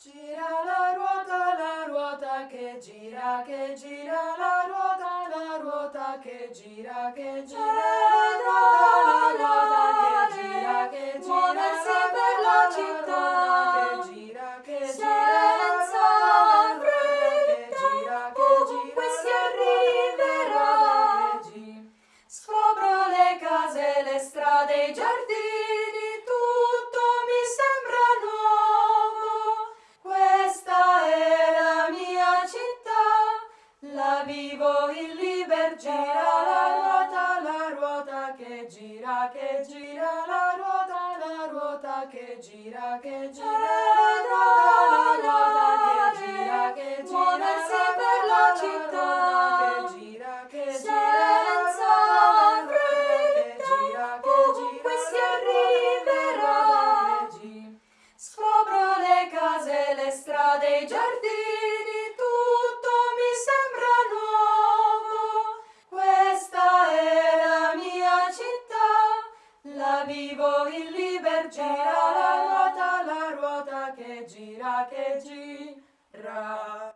Gira la ruota, la ruota che gira, che gira la ruota, la ruota che gira, che gira la ruota, la ruota che gira, che gira Muoversi per la città, che gira, che gira senza fretta, ovunque si gira. Scopro le case, le strade, i giardini, Gira la ruota, la ruota che gira, che gira la ruota, la ruota che gira, che gira la ruota, la ruota che gira, che gira Muoversi per la città, che gira, che gira senza fretta, ovunque si arriverà. Scopro le case, le strade, i giardini, vivo in libertà. Gira la ruota, la ruota che gira, che gira.